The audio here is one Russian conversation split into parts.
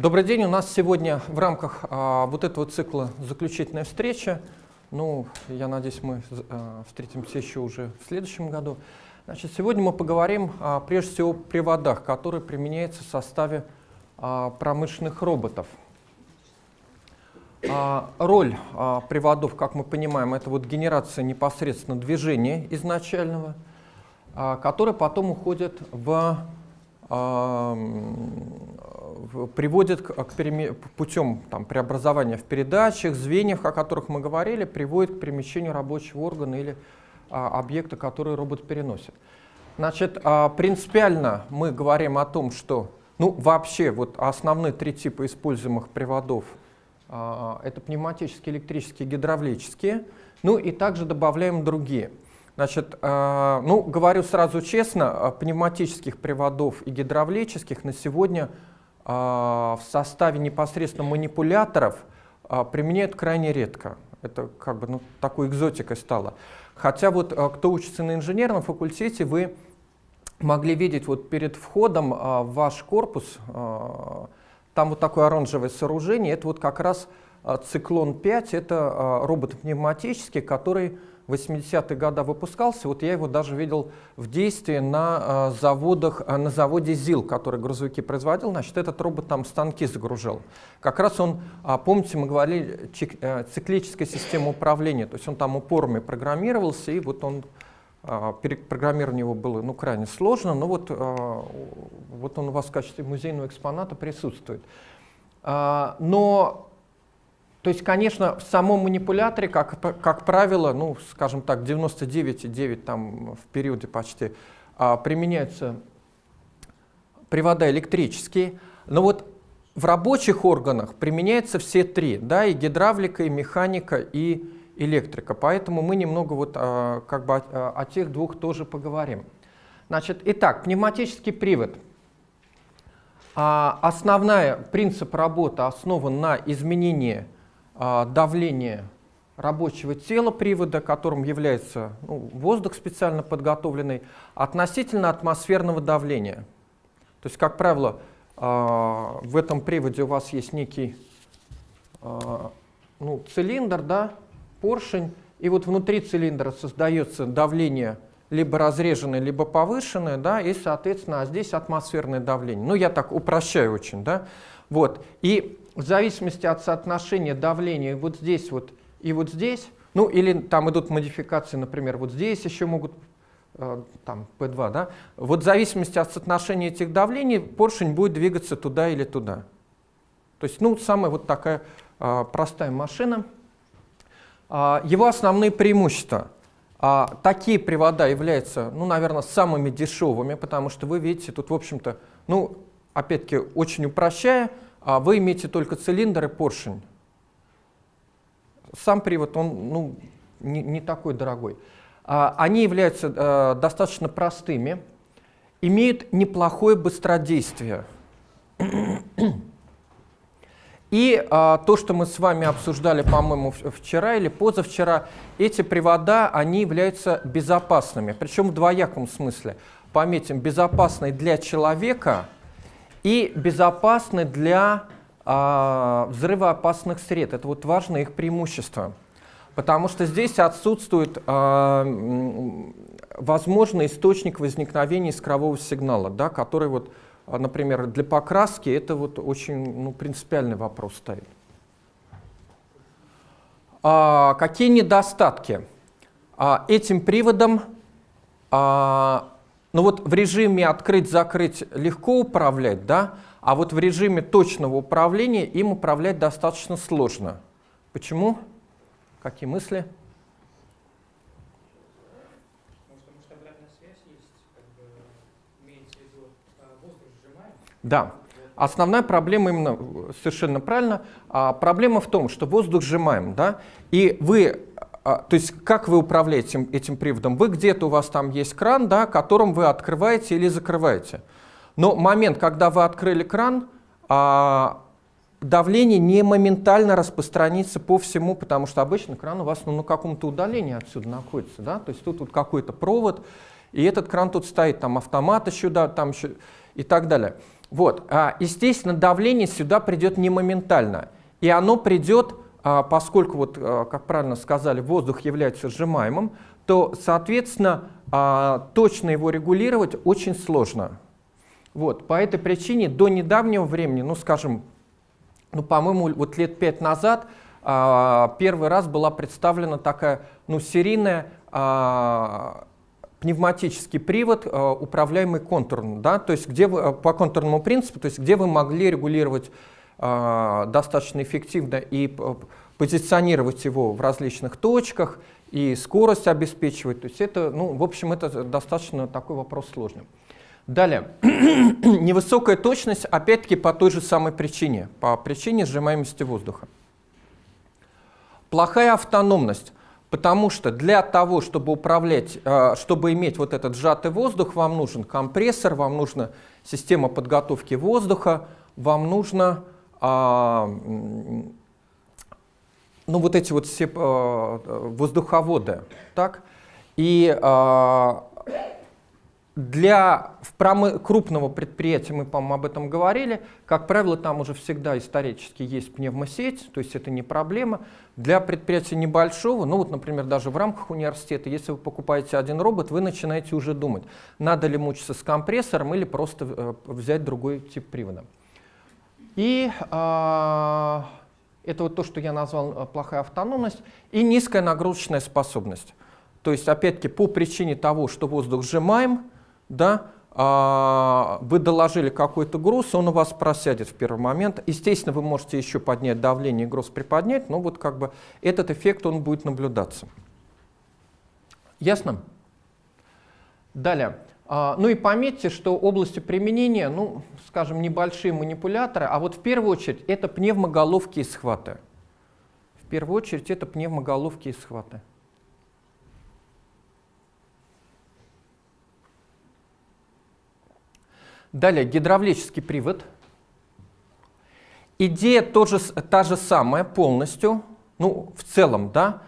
Добрый день. У нас сегодня в рамках а, вот этого цикла заключительная встреча. Ну, я надеюсь, мы а, встретимся еще уже в следующем году. Значит, сегодня мы поговорим а, прежде всего о приводах, которые применяются в составе а, промышленных роботов. А, роль а, приводов, как мы понимаем, это вот генерация непосредственно движения изначального, а, которое потом уходит в а, приводит к, к путем там, преобразования в передачах, звеньях, о которых мы говорили, приводит к перемещению рабочего органа или а, объекта, который робот переносит. Значит, а, принципиально мы говорим о том, что ну, вообще вот основные три типа используемых приводов а, это пневматические, электрические, гидравлические, ну и также добавляем другие. Значит, а, ну, говорю сразу честно, а, пневматических приводов и гидравлических на сегодня а, в составе непосредственно манипуляторов а, применяют крайне редко. Это как бы ну, такой экзотикой стало. Хотя вот а, кто учится на инженерном факультете, вы могли видеть вот перед входом в ваш корпус, там вот такое оранжевое сооружение, это вот как раз циклон 5, это робот пневматический, который 80-е годы выпускался, вот я его даже видел в действии на а, заводах, а, на заводе ЗИЛ, который грузовики производил, значит, этот робот там станки загружал. Как раз он, а, помните, мы говорили, э, циклическая система управления, то есть он там упорами программировался, и вот он, перепрограммирование его было ну, крайне сложно, но вот, вот он у вас в качестве музейного экспоната присутствует. Но то есть, конечно, в самом манипуляторе, как, как правило, ну, скажем так, 99,9 там в периоде почти а, применяются привода электрические, но вот в рабочих органах применяются все три, да, и гидравлика, и механика, и электрика. Поэтому мы немного вот а, как бы о, о тех двух тоже поговорим. Значит, итак, пневматический привод. А, основной принцип работы основан на изменении давление рабочего тела привода, которым является ну, воздух специально подготовленный, относительно атмосферного давления. То есть, как правило, а, в этом приводе у вас есть некий а, ну, цилиндр, да, поршень, и вот внутри цилиндра создается давление либо разреженное, либо повышенное, да, и, соответственно, а здесь атмосферное давление. Ну, я так упрощаю очень, да. Вот. И в зависимости от соотношения давления вот здесь вот и вот здесь, ну или там идут модификации, например, вот здесь еще могут, э, там P2, да, вот в зависимости от соотношения этих давлений поршень будет двигаться туда или туда. То есть, ну, самая вот такая э, простая машина. Э, его основные преимущества. Э, такие привода являются, ну, наверное, самыми дешевыми, потому что вы видите, тут, в общем-то, ну, опять-таки, очень упрощая, а вы имеете только цилиндр и поршень. Сам привод, он ну, не, не такой дорогой. А, они являются а, достаточно простыми, имеют неплохое быстродействие. И а, то, что мы с вами обсуждали, по-моему, вчера или позавчера, эти привода, они являются безопасными, причем в двояком смысле. Пометим, безопасной для человека – и безопасны для а, взрывоопасных сред. Это вот важное их преимущество. Потому что здесь отсутствует а, возможный источник возникновения искрового сигнала, да, который, вот, а, например, для покраски это вот очень ну, принципиальный вопрос стоит. А, какие недостатки? А, этим приводом а, ну вот в режиме открыть-закрыть легко управлять, да, а вот в режиме точного управления им управлять достаточно сложно. Почему? Какие мысли? Да. Основная проблема именно, совершенно правильно, а, проблема в том, что воздух сжимаем, да, и вы то есть как вы управляете этим, этим приводом? Вы где-то у вас там есть кран, да, которым вы открываете или закрываете. Но момент, когда вы открыли кран, а, давление не моментально распространится по всему, потому что обычно кран у вас ну, на каком-то удалении отсюда находится. Да? То есть тут вот какой-то провод, и этот кран тут стоит, там автомат еще, да, там еще и так далее. Вот. А, естественно, давление сюда придет не моментально. И оно придет, а, поскольку, вот, а, как правильно сказали, воздух является сжимаемым, то, соответственно, точно его регулировать очень сложно. Вот. По этой причине до недавнего времени, ну, скажем, ну, по-моему, вот лет пять назад первый раз была представлена такая, ну, серийная пневматический привод, управляемый контурно, да, то есть где вы, по контурному принципу, то есть где вы могли регулировать достаточно эффективно и позиционировать его в различных точках, и скорость обеспечивать. То есть это, ну, в общем, это достаточно такой вопрос сложный. Далее. Невысокая точность, опять-таки, по той же самой причине, по причине сжимаемости воздуха. Плохая автономность. Потому что для того, чтобы управлять, э, чтобы иметь вот этот сжатый воздух, вам нужен компрессор, вам нужна система подготовки воздуха, вам нужно а, ну, вот эти вот все э, воздуховоды. Так? И а, для промы, крупного предприятия, мы, по-моему, об этом говорили, как правило, там уже всегда исторически есть пневмосеть, то есть это не проблема. Для предприятия небольшого, ну вот, например, даже в рамках университета, если вы покупаете один робот, вы начинаете уже думать, надо ли мучиться с компрессором или просто э, взять другой тип привода. И э, это вот то, что я назвал э, плохая автономность, и низкая нагрузочная способность. То есть, опять-таки, по причине того, что воздух сжимаем, да, а, вы доложили какой-то груз, он у вас просядет в первый момент. Естественно, вы можете еще поднять давление и груз приподнять, но вот как бы этот эффект он будет наблюдаться. Ясно? Далее. А, ну и пометьте, что областью применения, ну, скажем, небольшие манипуляторы, а вот в первую очередь это пневмоголовки и схваты. В первую очередь это пневмоголовки и схваты. Далее гидравлический привод. Идея тоже, та же самая полностью, ну, в целом, да,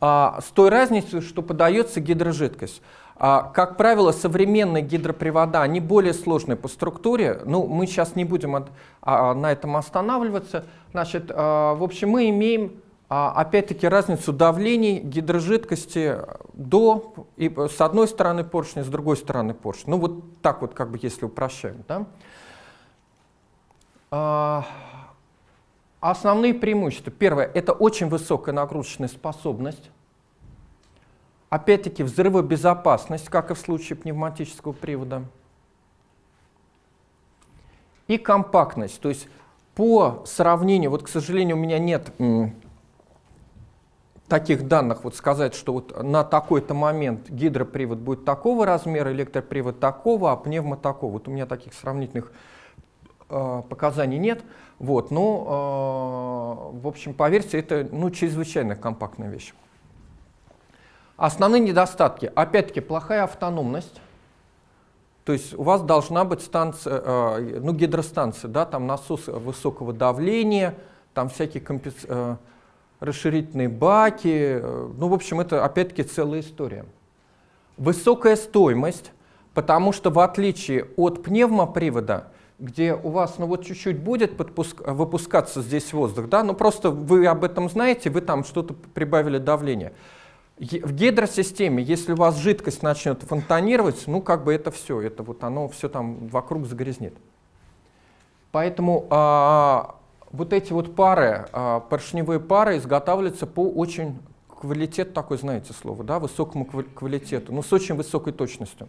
а, с той разницей, что подается гидрожидкость. А, как правило, современные гидропривода, они более сложные по структуре. Ну, мы сейчас не будем от, а, на этом останавливаться. Значит, а, в общем, мы имеем а, опять-таки разницу давлений гидрожидкости до, и с одной стороны поршня, с другой стороны поршня. Ну вот так вот, как бы, если упрощаем. Да? А, основные преимущества. Первое, это очень высокая нагрузочная способность. Опять-таки взрывобезопасность, как и в случае пневматического привода. И компактность, то есть по сравнению, вот, к сожалению, у меня нет таких данных вот сказать, что вот на такой-то момент гидропривод будет такого размера, электропривод такого, а пневмо такого. Вот у меня таких сравнительных э, показаний нет. Вот, но, э, в общем, по версии это ну, чрезвычайно компактная вещь. Основные недостатки. Опять-таки, плохая автономность. То есть у вас должна быть станция, э, ну, гидростанция, да, там насос высокого давления, там всякие компенсации э, расширительные баки. Э, ну, в общем, это опять-таки целая история. Высокая стоимость, потому что в отличие от пневмопривода, где у вас ну вот чуть-чуть будет подпуск, выпускаться здесь воздух, да, ну просто вы об этом знаете, вы там что-то прибавили давление. В гидросистеме, если у вас жидкость начнет фонтанировать, ну как бы это все, это вот оно все там вокруг загрязнит. Поэтому а, вот эти вот пары, а, поршневые пары изготавливаются по очень квалитет такой, знаете слово, да, высокому квалитету, но с очень высокой точностью.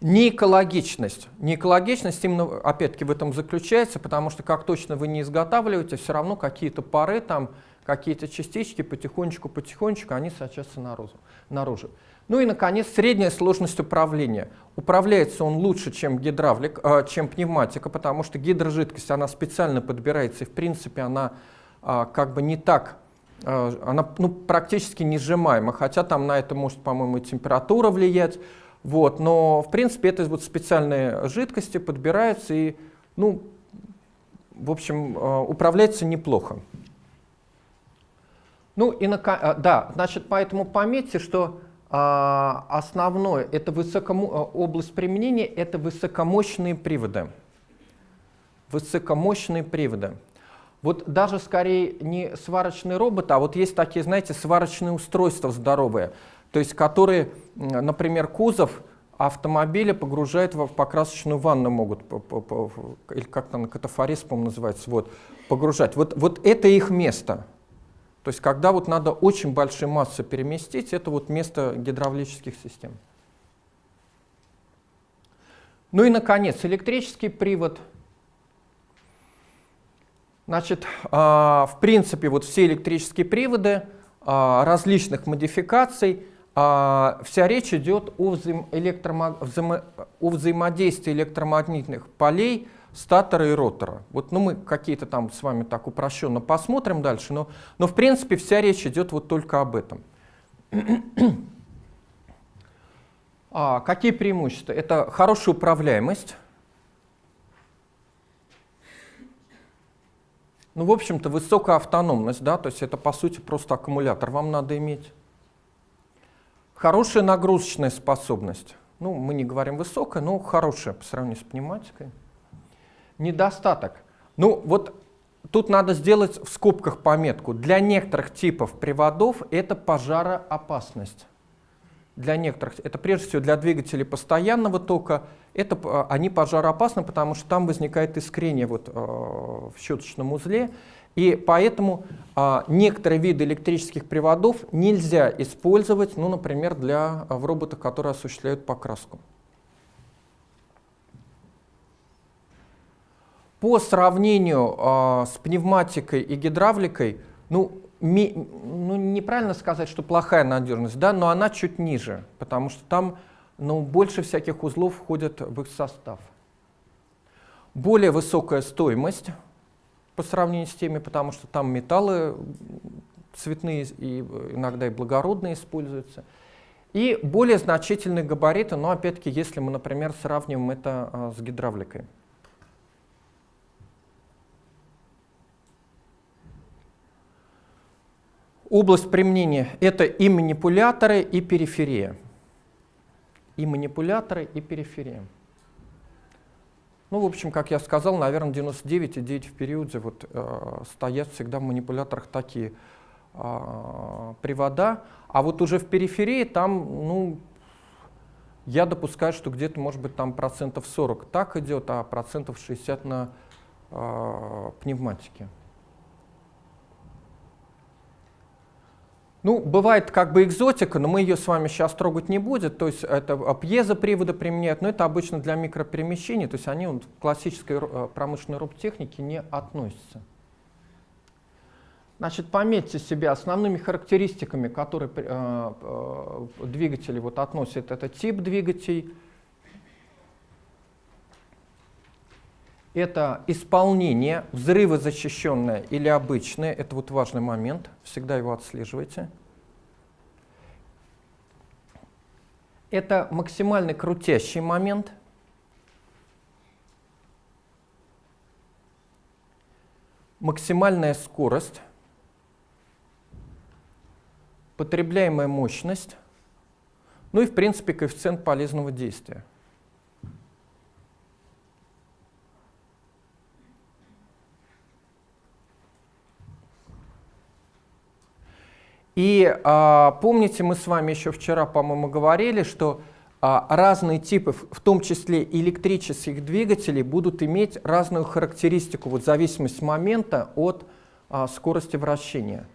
Неэкологичность. Неэкологичность именно, опять-таки, в этом заключается, потому что как точно вы не изготавливаете, все равно какие-то пары, там, какие-то частички потихонечку-потихонечку, они сочатся наружу. наружу. Ну и, наконец, средняя сложность управления. Управляется он лучше, чем гидравлик, э, чем пневматика, потому что гидрожидкость, она специально подбирается, и, в принципе, она э, как бы не так, э, она ну, практически не сжимаема, хотя там на это может, по-моему, температура влиять. Вот, но, в принципе, это вот специальные жидкости подбираются и, ну, в общем, э, управляется неплохо. Ну и, на, э, да, значит, поэтому пометьте, что а, основное, это высокомо... А, область применения, это высокомощные приводы. Высокомощные приводы. Вот даже скорее не сварочный робот, а вот есть такие, знаете, сварочные устройства здоровые, то есть которые, например, кузов автомобиля погружают в покрасочную ванну могут, или как там катафорез, по-моему, называется, вот, погружать. Вот, вот это их место. То есть когда вот надо очень большие массы переместить, это вот место гидравлических систем. Ну и, наконец, электрический привод. Значит, а, в принципе, вот все электрические приводы а, различных модификаций, а, вся речь идет о, взаим о взаимодействии электромагнитных полей статора и ротора. Вот, ну, мы какие-то там с вами так упрощенно посмотрим дальше, но, но в принципе вся речь идет вот только об этом. а, какие преимущества? Это хорошая управляемость. Ну, в общем-то, высокая автономность, да, то есть это, по сути, просто аккумулятор вам надо иметь. Хорошая нагрузочная способность. Ну, мы не говорим высокая, но хорошая по сравнению с пневматикой недостаток. Ну вот тут надо сделать в скобках пометку. Для некоторых типов приводов это пожароопасность. Для некоторых, это прежде всего для двигателей постоянного тока, это, а, они пожароопасны, потому что там возникает искрение вот, э, в щеточном узле, и поэтому э, некоторые виды электрических приводов нельзя использовать, ну, например, для, в роботах, которые осуществляют покраску. По сравнению э, с пневматикой и гидравликой, ну, ми, ну, неправильно сказать, что плохая надежность, да, но она чуть ниже, потому что там ну, больше всяких узлов входят в их состав. Более высокая стоимость по сравнению с теми, потому что там металлы цветные и иногда и благородные используются. И более значительные габариты, но опять-таки, если мы, например, сравниваем это а, с гидравликой. Область применения — это и манипуляторы, и периферия. И манипуляторы, и периферия. Ну, в общем, как я сказал, наверное, 99,9 в периоде вот, э, стоят всегда в манипуляторах такие э, привода. А вот уже в периферии там, ну, я допускаю, что где-то, может быть, там процентов 40 так идет, а процентов 60 на э, пневматике. Ну, бывает как бы экзотика, но мы ее с вами сейчас трогать не будем. То есть это пьезоприводы применяют, но это обычно для микроперемещений, то есть они в классической э, промышленной роботехнике не относятся. Значит, пометьте себе основными характеристиками, которые э, э, двигатели вот относят. Это тип двигателей, это исполнение, взрывозащищенное или обычное, это вот важный момент, всегда его отслеживайте. Это максимальный крутящий момент. Максимальная скорость, потребляемая мощность, ну и в принципе коэффициент полезного действия. И а, помните, мы с вами еще вчера, по-моему, говорили, что а, разные типы, в том числе электрических двигателей, будут иметь разную характеристику, вот зависимость момента от а, скорости вращения.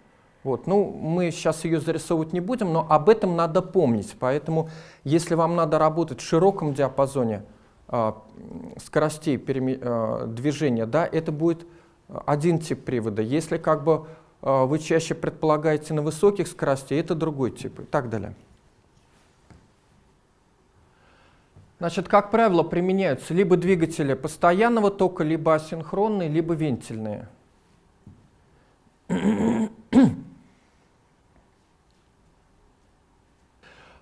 Вот. Ну, мы сейчас ее зарисовывать не будем, но об этом надо помнить. Поэтому, если вам надо работать в широком диапазоне а, скоростей а, движения, да, это будет один тип привода. Если как бы вы чаще предполагаете на высоких скоростях, это другой тип и так далее. Значит, как правило, применяются либо двигатели постоянного тока, либо асинхронные, либо вентильные.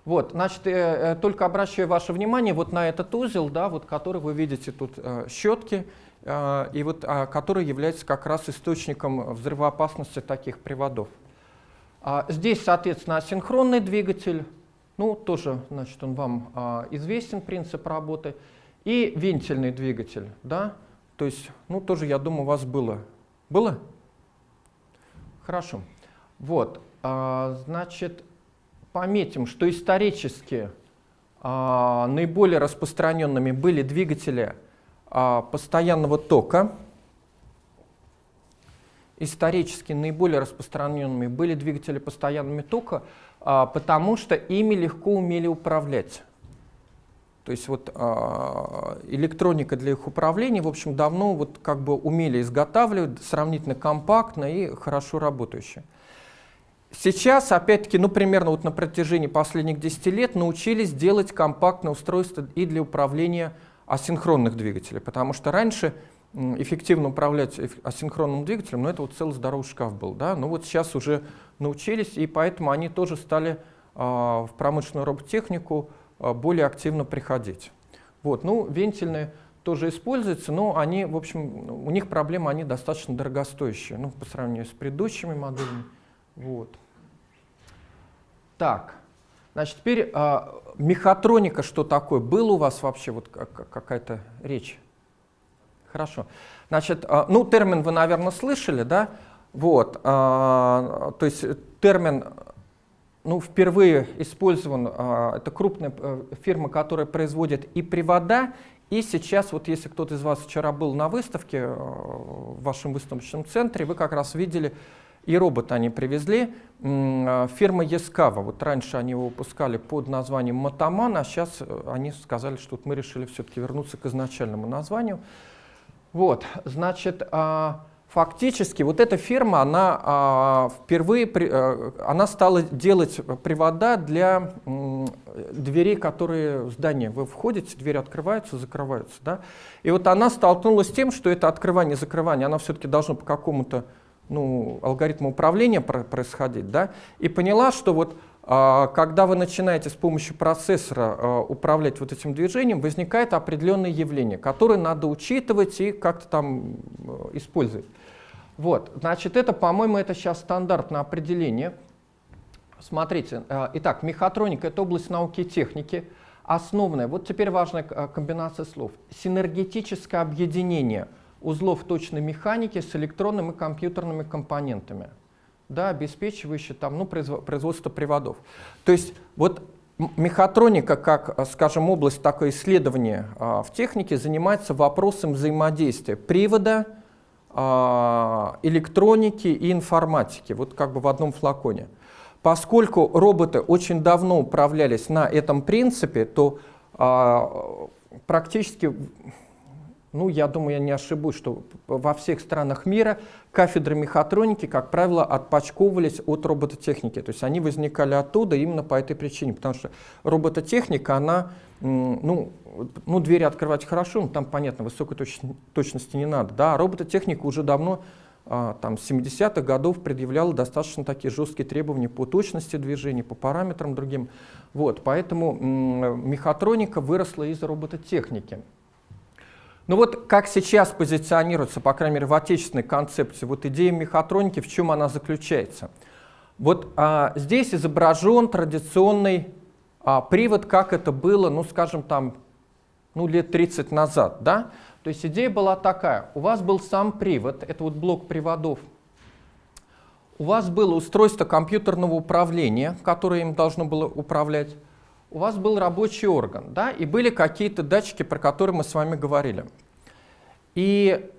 Вот, значит, э, э, только обращаю ваше внимание вот на этот узел, да, вот, который вы видите тут э, щетки. А, и вот, а, который является как раз источником взрывоопасности таких приводов. А, здесь, соответственно, асинхронный двигатель, Ну, тоже, значит, он вам известен, принцип работы. И вентильный двигатель, да, то есть, ну, тоже, я думаю, у вас было. Было? Хорошо. Вот, значит, пометим, что исторически наиболее распространенными были двигатели постоянного тока. Исторически наиболее распространенными были двигатели постоянного тока, а, потому что ими легко умели управлять. То есть вот а, электроника для их управления, в общем, давно вот как бы умели изготавливать, сравнительно компактно и хорошо работающие. Сейчас, опять-таки, ну, примерно вот на протяжении последних 10 лет научились делать компактное устройство и для управления асинхронных двигателей, потому что раньше эффективно управлять асинхронным двигателем, ну, это вот целый здоровый шкаф был, да, ну, вот сейчас уже научились, и поэтому они тоже стали э, в промышленную роботехнику э, более активно приходить. Вот, ну, вентильные тоже используются, но они, в общем, у них проблемы, они достаточно дорогостоящие, ну, по сравнению с предыдущими моделями, вот. Так, значит, теперь а, мехатроника что такое? Было у вас вообще вот какая-то речь? Хорошо. Значит, а, ну, термин вы, наверное, слышали, да? Вот, а, то есть термин ну, впервые использован, а, это крупная а, фирма, которая производит и привода, и сейчас, вот если кто-то из вас вчера был на выставке а, в вашем выставочном центре, вы как раз видели и робот они привезли. А, фирма Ескава, вот раньше они его выпускали под названием Мотоман, а сейчас э, они сказали, что вот мы решили все-таки вернуться к изначальному названию. Вот, значит, а, фактически вот эта фирма, она а, впервые, э, она стала делать привода для дверей, которые в здание вы входите, двери открываются, закрываются. Да? И вот она столкнулась с тем, что это открывание-закрывание, она все-таки должна по какому-то ну, алгоритма управления происходить, да, и поняла, что вот а, когда вы начинаете с помощью процессора а, управлять вот этим движением, возникает определенное явление, которое надо учитывать и как-то там э, использовать. Вот, значит, это, по-моему, это сейчас стандартное определение. Смотрите, э, итак, мехатроника — это область науки и техники, основная, вот теперь важная э, комбинация слов, синергетическое объединение — узлов точной механики с электронными и компьютерными компонентами, да, обеспечивающие там, ну, производство приводов. То есть вот мехатроника, как, скажем, область такой исследования а, в технике, занимается вопросом взаимодействия привода, а, электроники и информатики, вот как бы в одном флаконе. Поскольку роботы очень давно управлялись на этом принципе, то а, практически ну, я думаю, я не ошибусь, что во всех странах мира кафедры мехатроники, как правило, отпочковывались от робототехники. То есть они возникали оттуда именно по этой причине, потому что робототехника, она, ну, ну двери открывать хорошо, но там, понятно, высокой точ точности не надо. Да? А робототехника уже давно, а, там, с 70-х годов предъявляла достаточно такие жесткие требования по точности движения, по параметрам другим. Вот, поэтому мехатроника выросла из робототехники. Ну вот как сейчас позиционируется, по крайней мере, в отечественной концепции, вот идея мехатроники, в чем она заключается? Вот а, здесь изображен традиционный а, привод, как это было, ну скажем там, ну лет 30 назад, да? То есть идея была такая, у вас был сам привод, это вот блок приводов, у вас было устройство компьютерного управления, которое им должно было управлять, у вас был рабочий орган, да, и были какие-то датчики, про которые мы с вами говорили. И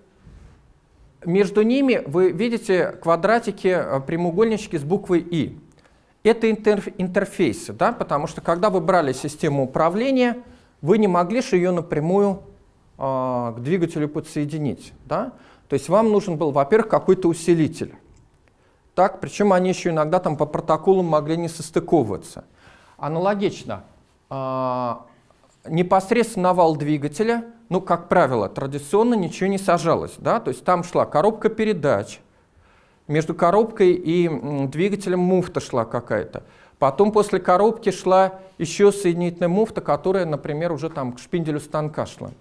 между ними вы видите квадратики, э, прямоугольнички с буквой «И». Это интерфейсы, да, потому что когда вы брали систему управления, вы не могли же ее напрямую э, к двигателю подсоединить. Да? То есть вам нужен был, во-первых, какой-то усилитель. Так, причем они еще иногда там по протоколам могли не состыковываться. Аналогично, э, непосредственно вал двигателя, ну, как правило, традиционно ничего не сажалось. Да? То есть там шла коробка передач, между коробкой и двигателем муфта шла какая-то. Потом после коробки шла еще соединительная муфта, которая, например, уже там к шпинделю станка шла.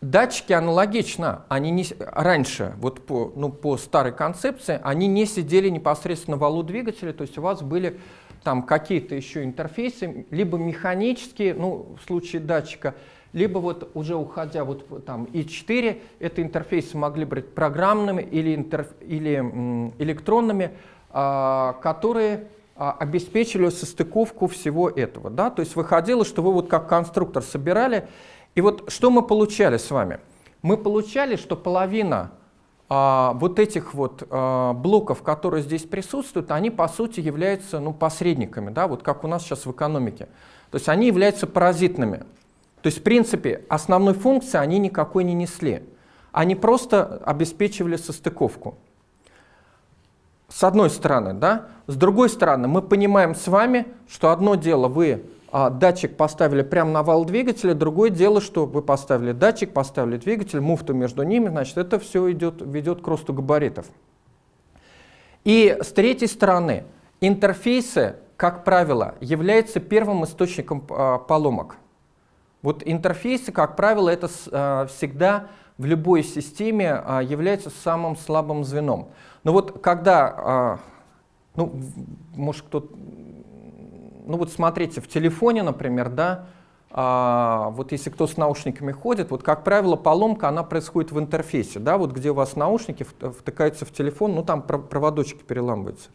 Датчики аналогично, они не, раньше, вот по, ну, по старой концепции, они не сидели непосредственно в валу двигателя, то есть у вас были там какие-то еще интерфейсы, либо механические, ну, в случае датчика, либо вот уже уходя вот там И4, это интерфейсы могли быть программными или, интерф... или электронными, а, которые а, обеспечили состыковку всего этого. Да? То есть выходило, что вы вот как конструктор собирали, и вот что мы получали с вами? Мы получали, что половина вот этих вот а, блоков, которые здесь присутствуют, они по сути являются ну, посредниками, да, вот как у нас сейчас в экономике. То есть они являются паразитными. То есть в принципе основной функции они никакой не несли. Они просто обеспечивали состыковку. С одной стороны, да. С другой стороны, мы понимаем с вами, что одно дело вы а, датчик поставили прямо на вал двигателя, другое дело, что вы поставили датчик, поставили двигатель, муфту между ними, значит, это все идет, ведет к росту габаритов. И с третьей стороны, интерфейсы, как правило, являются первым источником а, поломок. Вот интерфейсы, как правило, это а, всегда в любой системе а, является самым слабым звеном. Но вот когда, а, ну, может кто ну вот смотрите, в телефоне, например, да, а, вот если кто с наушниками ходит, вот как правило поломка, она происходит в интерфейсе, да, вот где у вас наушники втыкаются в телефон, ну там проводочки переламываются.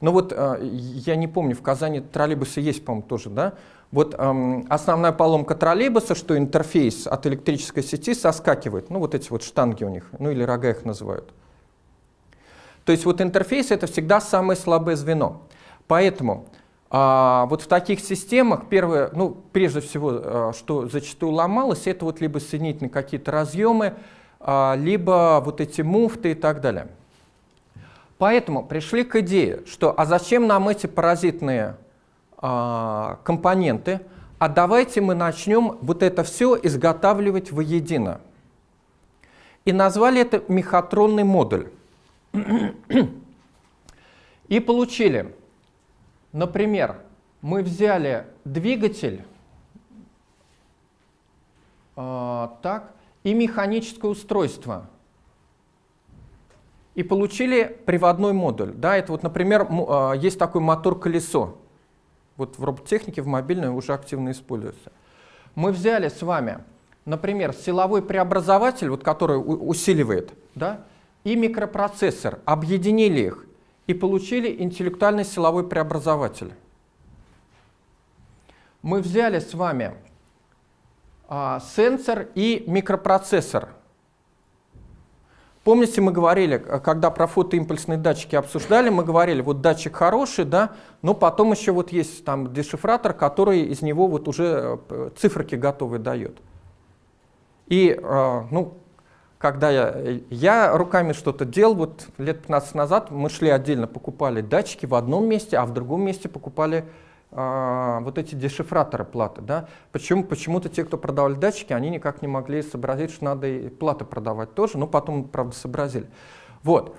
Но вот а, я не помню, в Казани троллейбусы есть, по-моему, тоже, да, вот эм, основная поломка троллейбуса, что интерфейс от электрической сети соскакивает, ну вот эти вот штанги у них, ну или рога их называют. То есть вот интерфейс это всегда самое слабое звено. Поэтому а, вот в таких системах первое, ну прежде всего, а, что зачастую ломалось, это вот либо соединительные какие-то разъемы, а, либо вот эти муфты и так далее. Поэтому пришли к идее, что а зачем нам эти паразитные а, компоненты, а давайте мы начнем вот это все изготавливать воедино. И назвали это мехатронный модуль. И получили, например, мы взяли двигатель э, так, и механическое устройство. И получили приводной модуль. Да, это вот, например, э, есть такой мотор-колесо. Вот в роботехнике, в мобильной уже активно используется. Мы взяли с вами, например, силовой преобразователь, вот, который усиливает, да, и микропроцессор, объединили их и получили интеллектуальный силовой преобразователь. Мы взяли с вами а, сенсор и микропроцессор. Помните, мы говорили, когда про фотоимпульсные датчики обсуждали, мы говорили, вот датчик хороший, да, но потом еще вот есть там дешифратор, который из него вот уже э, циферки готовые дает. И, э, ну, когда я, я руками что-то делал, вот лет 15 назад мы шли отдельно, покупали датчики в одном месте, а в другом месте покупали а, вот эти дешифраторы платы. Да? Почему, почему-то те, кто продавали датчики, они никак не могли сообразить, что надо и платы продавать тоже, но потом, правда, сообразили. Вот.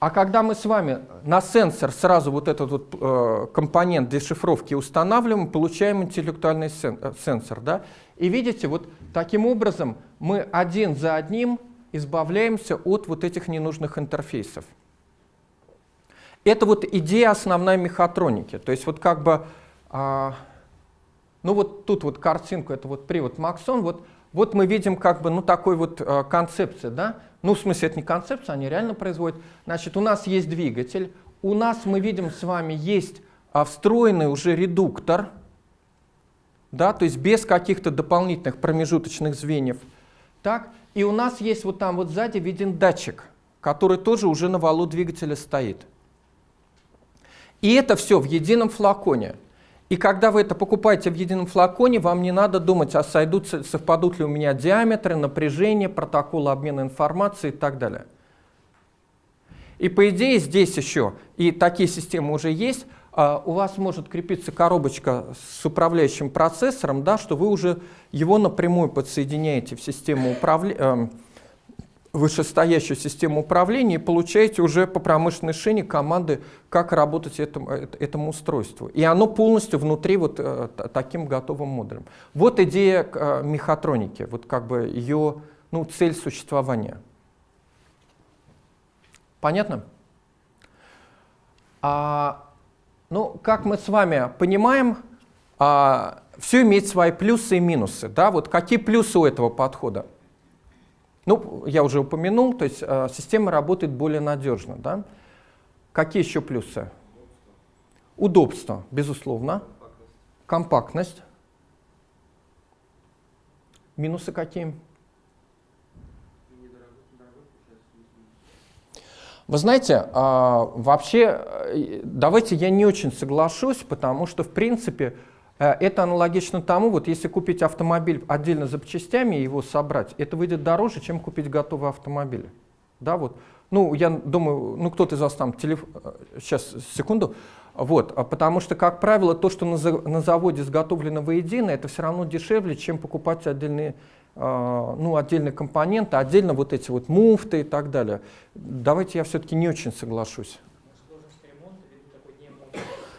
А когда мы с вами на сенсор сразу вот этот вот э, компонент дешифровки устанавливаем, получаем интеллектуальный э, сенсор. Да? И видите, вот таким образом мы один за одним избавляемся от вот этих ненужных интерфейсов. Это вот идея основной мехатроники. То есть вот как бы, а, ну вот тут вот картинку, это вот привод Максон, вот, вот мы видим как бы, ну такой вот а, концепция, да? Ну в смысле это не концепция, они реально производят. Значит, у нас есть двигатель, у нас мы видим с вами есть а, встроенный уже редуктор, да, то есть без каких-то дополнительных промежуточных звеньев. Так, и у нас есть вот там вот сзади виден датчик, который тоже уже на валу двигателя стоит. И это все в едином флаконе. И когда вы это покупаете в едином флаконе, вам не надо думать, а сойдут, совпадут ли у меня диаметры, напряжение, протоколы обмена информацией и так далее. И по идее здесь еще, и такие системы уже есть, у вас может крепиться коробочка с управляющим процессором, да, что вы уже его напрямую подсоединяете в систему управления, эм, вышестоящую систему управления и получаете уже по промышленной шине команды, как работать этому, этому устройству. И оно полностью внутри вот э, таким готовым модулем. Вот идея э, мехатроники, вот как бы ее ну, цель существования. Понятно? А Ну, как мы с вами понимаем, а, все имеет свои плюсы и минусы. Да? Вот какие плюсы у этого подхода? Ну, я уже упомянул, то есть а, система работает более надежно. Да? Какие еще плюсы? Удобство, безусловно. Компактность. Минусы какие? Вы знаете, а, вообще, э, давайте я не очень соглашусь, потому что, в принципе, э, это аналогично тому, вот если купить автомобиль отдельно запчастями и его собрать, это выйдет дороже, чем купить готовый автомобиль. Да, вот. Ну, я думаю, ну кто-то из вас там, телеф... сейчас, э, секунду, вот, а потому что, как правило, то, что на, на заводе изготовлено воедино, это все равно дешевле, чем покупать отдельные ну, отдельные компоненты, отдельно вот эти вот муфты и так далее. Давайте я все-таки не очень соглашусь.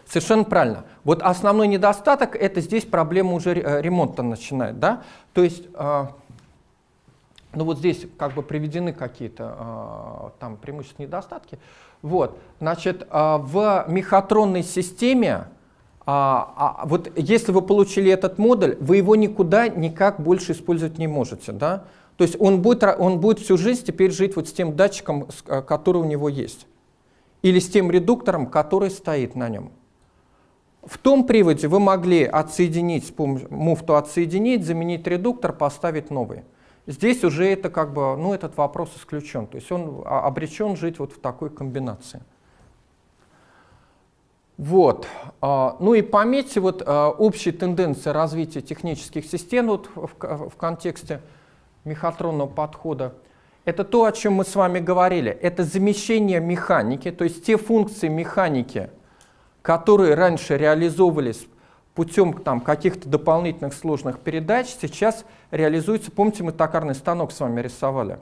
Совершенно правильно. Вот основной недостаток – это здесь проблема уже э, ремонта начинает. Да? То есть, а, ну вот здесь как бы приведены какие-то а, там преимущественные недостатки. Вот, значит, в мехатронной системе а, а вот если вы получили этот модуль, вы его никуда никак больше использовать не можете. Да? То есть он будет, он будет всю жизнь теперь жить вот с тем датчиком, а, который у него есть. Или с тем редуктором, который стоит на нем. В том приводе вы могли отсоединить, с помощью муфту отсоединить, заменить редуктор, поставить новый. Здесь уже это как бы, ну, этот вопрос исключен. То есть он а, обречен жить вот в такой комбинации. Вот. А, ну и пометьте вот а, общие тенденции развития технических систем вот в, в контексте мехатронного подхода. Это то, о чем мы с вами говорили. Это замещение механики, то есть те функции механики, которые раньше реализовывались путем каких-то дополнительных сложных передач, сейчас реализуются, помните, мы токарный станок с вами рисовали.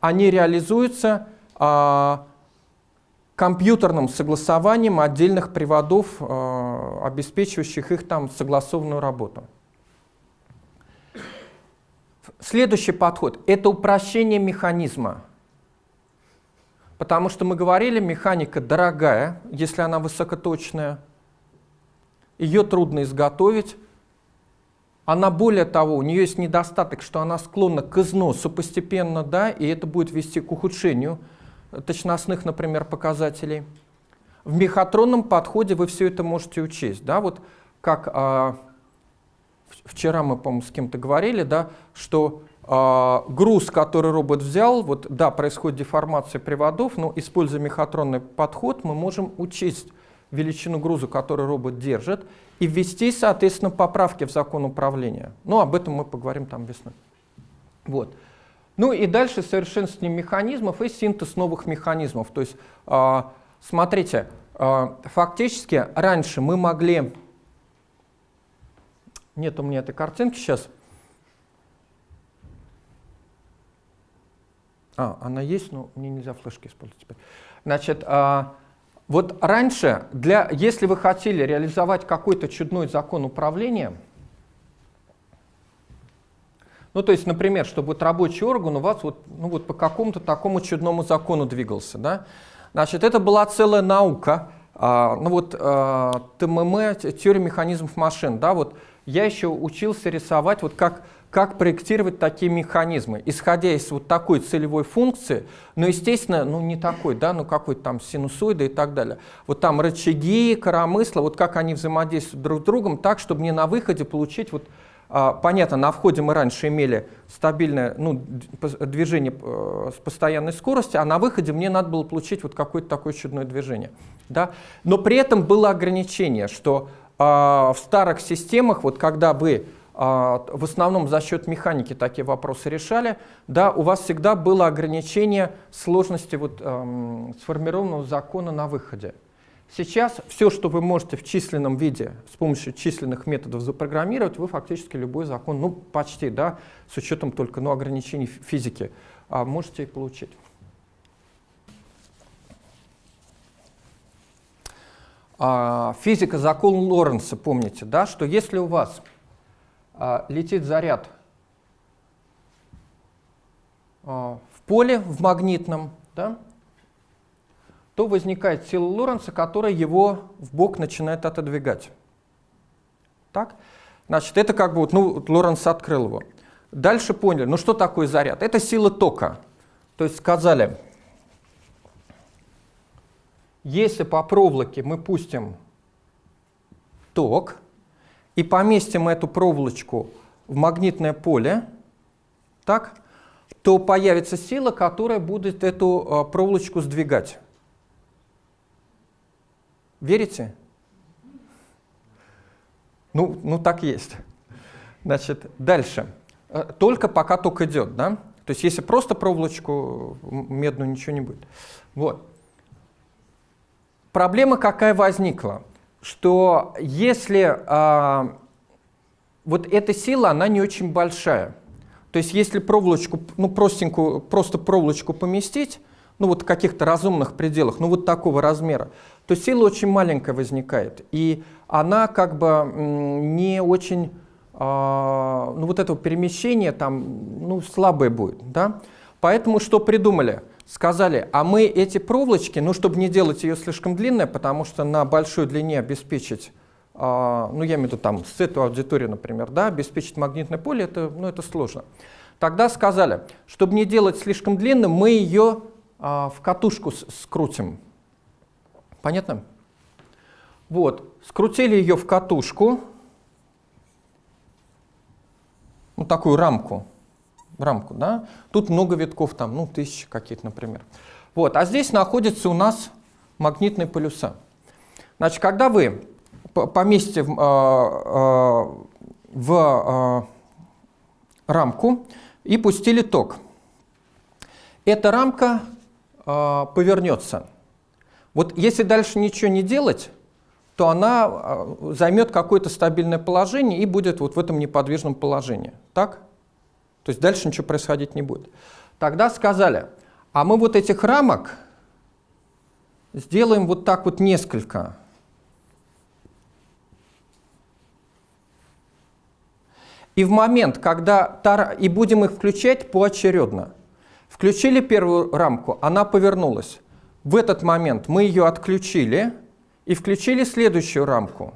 Они реализуются а, компьютерным согласованием отдельных приводов, э, обеспечивающих их там согласованную работу. Следующий подход – это упрощение механизма. Потому что мы говорили, механика дорогая, если она высокоточная, ее трудно изготовить. Она, более того, у нее есть недостаток, что она склонна к износу постепенно, да, и это будет вести к ухудшению точностных, например, показателей. В мехатронном подходе вы все это можете учесть. Да? Вот как а, вчера мы, по-моему, с кем-то говорили, да, что а, груз, который робот взял, вот да, происходит деформация приводов, но используя мехатронный подход, мы можем учесть величину груза, который робот держит, и ввести, соответственно, поправки в закон управления. Но об этом мы поговорим там весной. Вот. Ну и дальше совершенствование механизмов и синтез новых механизмов. То есть, э, смотрите, э, фактически раньше мы могли... Нет у меня этой картинки сейчас. А, она есть, но мне нельзя флешки использовать теперь. Значит, э, вот раньше, для, если вы хотели реализовать какой-то чудной закон управления, ну, то есть, например, чтобы вот рабочий орган у вас вот, ну, вот по какому-то такому чудному закону двигался. Да? Значит, это была целая наука, а, ну вот а, ТММ, теория механизмов машин. Да? Вот я еще учился рисовать, вот как, как проектировать такие механизмы, исходя из вот такой целевой функции, но, естественно, ну не такой, да, ну какой-то там синусоида и так далее. Вот там рычаги, коромысла, вот как они взаимодействуют друг с другом, так, чтобы мне на выходе получить вот понятно, на входе мы раньше имели стабильное ну, движение э, с постоянной скоростью, а на выходе мне надо было получить вот какое-то такое чудное движение. Да? Но при этом было ограничение, что а, в старых системах, вот когда вы а, в основном за счет механики такие вопросы решали, да, у вас всегда было ограничение сложности вот, эм, сформированного закона на выходе. Сейчас все, что вы можете в численном виде с помощью численных методов запрограммировать, вы фактически любой закон, ну почти, да, с учетом только ну, ограничений физики, а, можете получить. А, физика, закон Лоренца, помните, да, что если у вас а, летит заряд в поле, в магнитном, да, то возникает сила Лоренца, которая его в бок начинает отодвигать. Так? Значит, это как бы, вот, ну, Лоренц открыл его. Дальше поняли, ну что такое заряд? Это сила тока. То есть сказали, если по проволоке мы пустим ток и поместим эту проволочку в магнитное поле, так, то появится сила, которая будет эту э, проволочку сдвигать. Верите? Ну, ну так есть. Значит, дальше. Э, только пока ток идет, да? То есть если просто проволочку медную, ничего не будет. Вот. Проблема какая возникла? Что если а, вот эта сила, она не очень большая. То есть если проволочку, ну простенькую, просто проволочку поместить, ну вот каких-то разумных пределах, ну вот такого размера, то сила очень маленькая возникает. И она как бы не очень, а, ну вот этого перемещения там, ну слабое будет, да. Поэтому что придумали? Сказали, а мы эти проволочки, ну чтобы не делать ее слишком длинной, потому что на большой длине обеспечить а, ну я имею в виду там с этой аудиторией, например, да, обеспечить магнитное поле, это, ну, это сложно. Тогда сказали, чтобы не делать слишком длинным, мы ее в катушку скрутим. Понятно? Вот, скрутили ее в катушку, ну такую рамку, рамку, да. Тут много витков, там, ну тысячи какие-то, например. Вот, а здесь находятся у нас магнитные полюса. Значит, когда вы поместите в, а, а, в а, рамку и пустили ток. Эта рамка повернется. Вот если дальше ничего не делать, то она займет какое-то стабильное положение и будет вот в этом неподвижном положении. Так? То есть дальше ничего происходить не будет. Тогда сказали, а мы вот этих рамок сделаем вот так вот несколько. И в момент, когда и будем их включать поочередно. Включили первую рамку, она повернулась. В этот момент мы ее отключили и включили следующую рамку.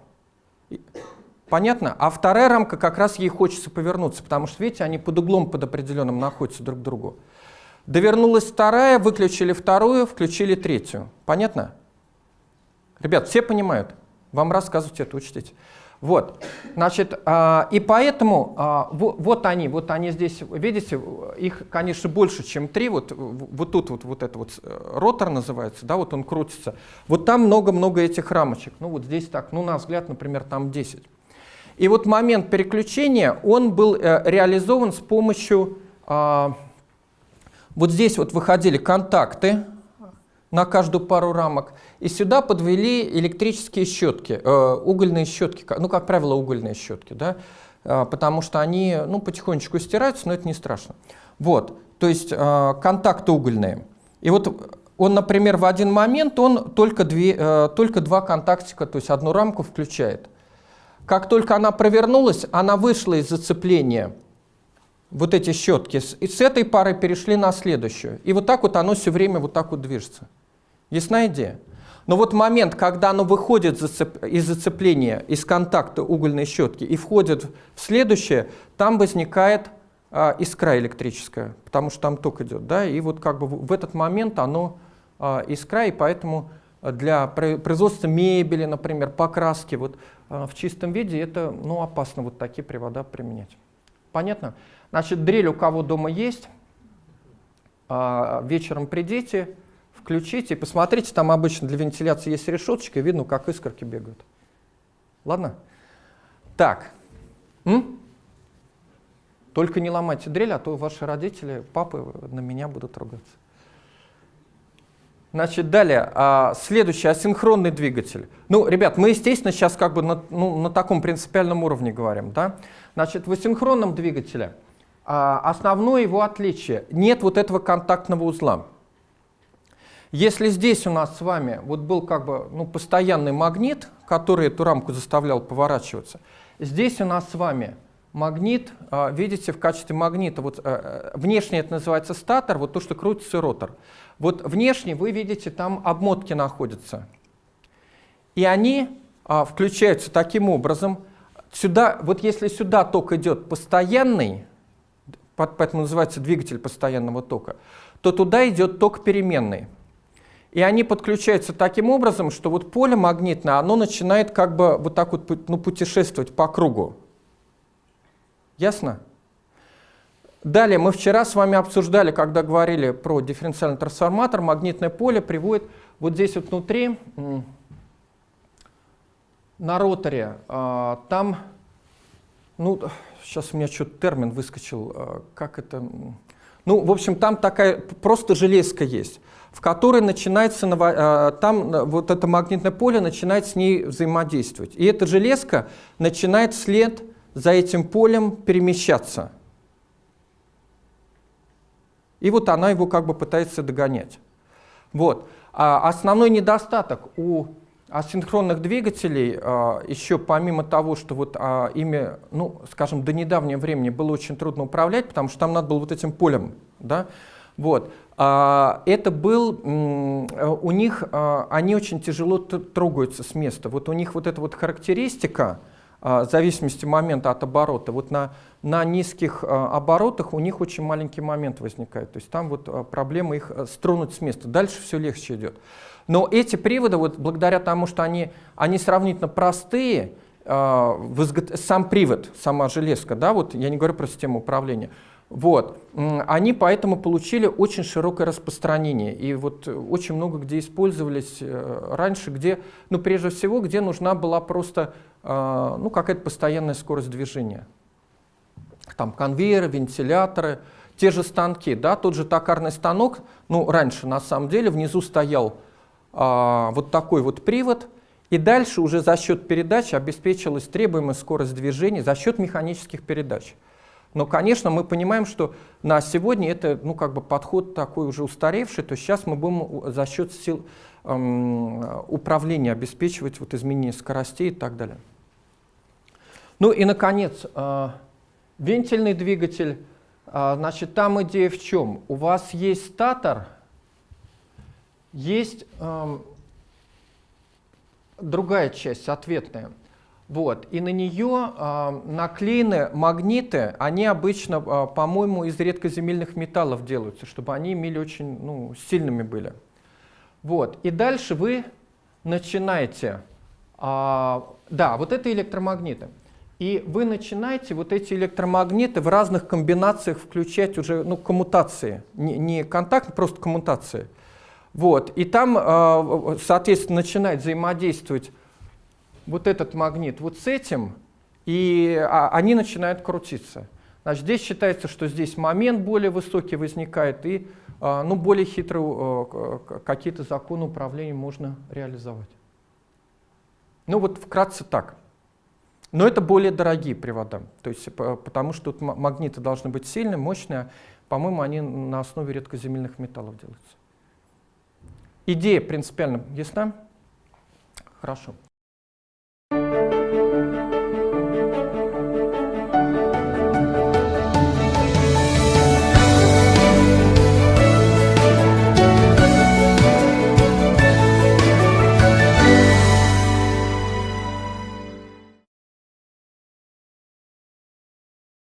Понятно? А вторая рамка как раз ей хочется повернуться, потому что, видите, они под углом под определенным находятся друг к другу. Довернулась вторая, выключили вторую, включили третью. Понятно? Ребят, все понимают? Вам рассказывать это учтите. Вот, значит, а, и поэтому а, вот они, вот они здесь, видите, их, конечно, больше, чем три, вот, вот тут вот, вот это вот э, ротор называется, да, вот он крутится. Вот там много-много этих рамочек, ну вот здесь так, ну на взгляд, например, там 10. И вот момент переключения, он был э, реализован с помощью, а, вот здесь вот выходили контакты, на каждую пару рамок. И сюда подвели электрические щетки, э, угольные щетки, ну, как правило, угольные щетки, да, э, потому что они, ну, потихонечку стираются, но это не страшно. Вот, то есть э, контакты угольные. И вот он, например, в один момент он только, две, э, только два контактика, то есть одну рамку включает. Как только она провернулась, она вышла из зацепления вот эти щетки, и с этой пары перешли на следующую. И вот так вот оно все время вот так вот движется. Ясна идея? Но вот момент, когда оно выходит из зацепления, из контакта угольной щетки и входит в следующее, там возникает а, искра электрическая, потому что там ток идет. Да? И вот как бы в этот момент оно а, искра, и поэтому для производства мебели, например, покраски вот, а, в чистом виде это ну, опасно вот такие привода применять. Понятно? Значит, дрель у кого дома есть, а, вечером придите, включите и посмотрите, там обычно для вентиляции есть решеточка, и видно, как искорки бегают. Ладно? Так. М? Только не ломайте дрель, а то ваши родители, папы на меня будут ругаться. Значит, далее, а, следующий, асинхронный двигатель. Ну, ребят, мы, естественно, сейчас как бы на, ну, на таком принципиальном уровне говорим, да? Значит, в асинхронном двигателе а, основное его отличие – нет вот этого контактного узла. Если здесь у нас с вами вот был как бы ну, постоянный магнит, который эту рамку заставлял поворачиваться, здесь у нас с вами магнит, а, видите, в качестве магнита, вот а, внешне это называется статор, вот то, что крутится ротор. Вот внешне вы видите, там обмотки находятся. И они а, включаются таким образом. Сюда, вот если сюда ток идет постоянный, поэтому называется двигатель постоянного тока, то туда идет ток переменный. И они подключаются таким образом, что вот поле магнитное, оно начинает как бы вот так вот ну, путешествовать по кругу. Ясно? Далее, мы вчера с вами обсуждали, когда говорили про дифференциальный трансформатор, магнитное поле приводит вот здесь вот внутри, на роторе, а, там, ну, сейчас у меня что-то термин выскочил, а, как это, ну, в общем, там такая, просто железка есть, в которой начинается, а, там вот это магнитное поле начинает с ней взаимодействовать. И эта железка начинает вслед за этим полем перемещаться. И вот она его как бы пытается догонять. Вот. А основной недостаток у асинхронных двигателей, а, еще помимо того, что вот а, ими, ну, скажем, до недавнего времени было очень трудно управлять, потому что там надо было вот этим полем, да, вот, это был, у них, они очень тяжело трогаются с места. Вот у них вот эта вот характеристика, в зависимости момента от оборота. Вот на, на низких оборотах у них очень маленький момент возникает. То есть там вот проблема их стронуть с места. Дальше все легче идет. Но эти приводы, вот благодаря тому, что они, они сравнительно простые, сам привод, сама железка, да, вот я не говорю про систему управления, вот. Они поэтому получили очень широкое распространение. И вот очень много где использовались э, раньше, где, ну, прежде всего, где нужна была просто э, ну, какая-то постоянная скорость движения. Там конвейеры, вентиляторы, те же станки, да, тот же токарный станок, ну, раньше на самом деле внизу стоял а, вот такой вот привод, и дальше уже за счет передач обеспечилась требуемая скорость движения за счет механических передач. Но, конечно, мы понимаем, что на сегодня это ну, как бы подход такой уже устаревший, то сейчас мы будем за счет сил эм, управления обеспечивать вот изменение скоростей и так далее. Ну и, наконец, э, вентильный двигатель. Э, значит, там идея в чем? У вас есть статор, есть э, другая часть, ответная. Вот. И на нее э, наклеены магниты, они обычно, э, по-моему, из редкоземельных металлов делаются, чтобы они имели очень ну, сильными были. Вот. И дальше вы начинаете, э, да, вот это электромагниты. И вы начинаете вот эти электромагниты в разных комбинациях включать уже, ну, коммутации, не, не контакт, просто коммутации. Вот. И там, соответственно, начинает взаимодействовать вот этот магнит вот с этим, и а, они начинают крутиться. Значит, здесь считается, что здесь момент более высокий возникает, и а, ну, более хитрые а, какие-то законы управления можно реализовать. Ну вот вкратце так. Но это более дорогие привода, то есть, потому что тут магниты должны быть сильные, мощные. По-моему, они на основе редкоземельных металлов делаются. Идея принципиально ясна? Хорошо.